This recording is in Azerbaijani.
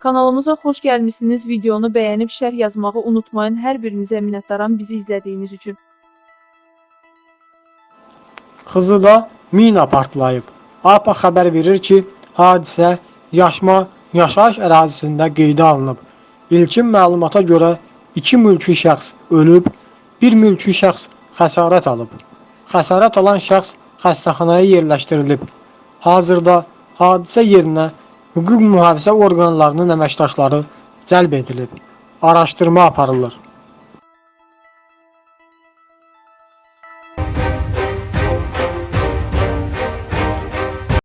Kanalımıza xoş gəlmisiniz. Videonu bəyənib şərh yazmağı unutmayın. Hər birinizə minnətdaram bizi izlədiyiniz üçün. Xızıda mina partlayıb. APA xəbər verir ki, hadisə Yaşma yaşayış ərazisində qeydə alınıb. İlkin məlumata görə 2 mülki şəxs ölüb, 1 mülki şəxs xəsarət alıb. Xəsarət alan şəxs xəstəxanaya yerləşdirilib. Hazırda hadisə yerinə hüquq mühafizə orqanlarının əməkdaşları cəlb edilib. Araşdırma aparılır.